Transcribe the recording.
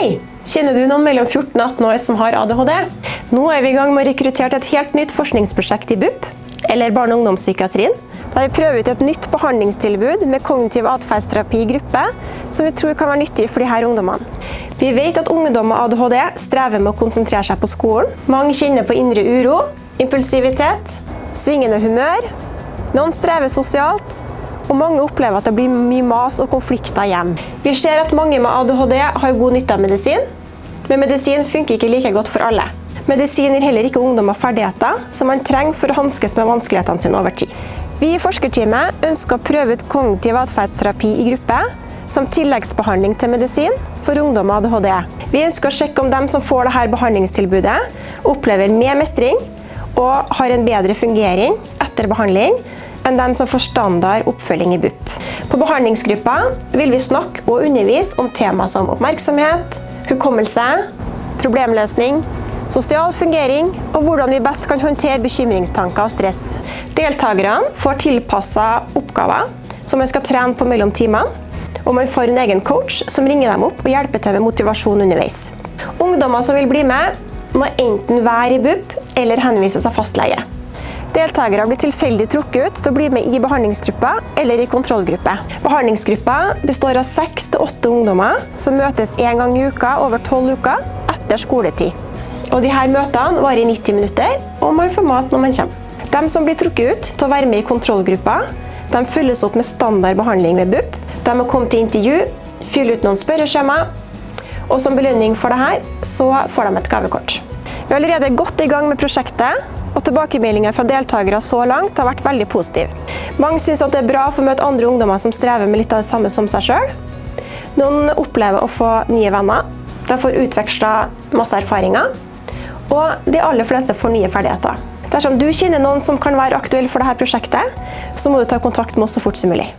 Hei! Kjenner du noen mellom 14 og 18 år som har ADHD? Nå er vi i gang med å rekruttere til et helt nytt forskningsprosjekt i BUP, eller barne- og ungdomspsykiatrien, der vi prøver ut et nytt behandlingstilbud med kognitiv atferdsterapi i gruppe, som vi tror kan være nyttig for disse ungdommene. Vi vet at ungdom med ADHD strever med å konsentrere seg på skolen. Mange kjenner på indre uro, impulsivitet, svingende humør. Noen strever sosialt, og mange opplever at det blir mye mas og konflikter hjem. Vi ser at mange med ADHD har god nytte av medisin, men medisin funker ikke like godt for alle. Medisin gir heller ikke ungdommer ferdigheter som man trenger for å hanskes med vanskelighetene sine over tid. Vi i forskerteamet ønsker å prøve ut kognitiv atferdsterapi i gruppe som tilleggsbehandling til medisin for ungdom med ADHD. Vi ønsker å sjekke om de som får dette behandlingstilbudet, opplever mer mestring og har en bedre fungering etter behandling enn dem som får standard oppfølging i BUP. På behandlingsgruppa vil vi snakke og undervise om tema som oppmerksomhet, hukommelse, problemløsning, sosial fungering og hvordan vi best kan håndtere bekymringstanker og stress. Deltakerne får tilpasset oppgaver som man skal trene på mellom timene, og man får en egen coach som ringer dem opp og hjelper til med motivasjon underveis. Ungdommer som vil bli med, må enten være i BUP eller henvises av fastlege. Deltakere blir tilfeldig trukket ut til å bli med i behandlingsgruppa eller i kontrollgruppe. Behandlingsgruppa består av seks til åtte ungdommer som møtes én gang i uka over tolv uker etter skoletid. Og de her møtene varer i 90 minutter, og man får mat når man kommer. De som blir trukket ut til å være med i kontrollgruppa, de følges opp med standard behandling ved BUP. De må komme til intervju, fylle ut noen spørreskjema, og som belønning for dette, så får de et gavekort. Vi er allerede godt i gang med prosjektet, og tilbakemeldingen fra deltakere så langt har vært veldig positive. Mange synes det er bra å få møte andre ungdommer som strever med litt av det samme som seg selv. Noen opplever å få nye venner. De får utvekslet masse erfaringer. Og de aller fleste får nye ferdigheter. Dersom du kjenner noen som kan være aktuell for dette prosjektet, så må du ta kontakt med oss så fort som mulig.